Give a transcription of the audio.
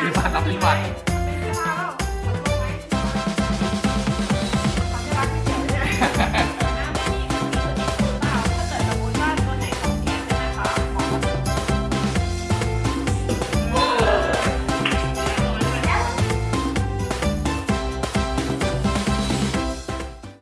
ปีบัตรรับปีบัตร